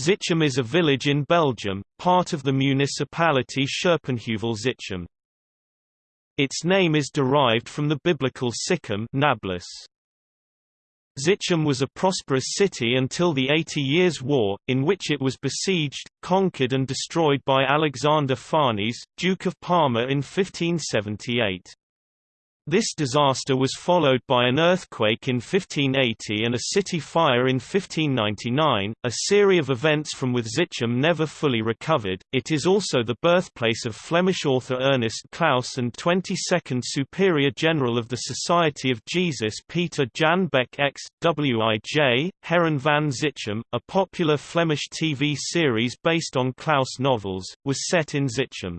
Zichem is a village in Belgium, part of the municipality Scherpenheuvel-Zichem. Its name is derived from the biblical Sichem Nablus. Zichem was a prosperous city until the Eighty Years' War, in which it was besieged, conquered and destroyed by Alexander Farnese, Duke of Parma in 1578. This disaster was followed by an earthquake in 1580 and a city fire in 1599, a series of events from which Zichem never fully recovered. It is also the birthplace of Flemish author Ernest Claes and 22nd Superior General of the Society of Jesus Peter Jan Beckx. Wij, Heren van Zichem, a popular Flemish TV series based on Claes novels, was set in Zichem.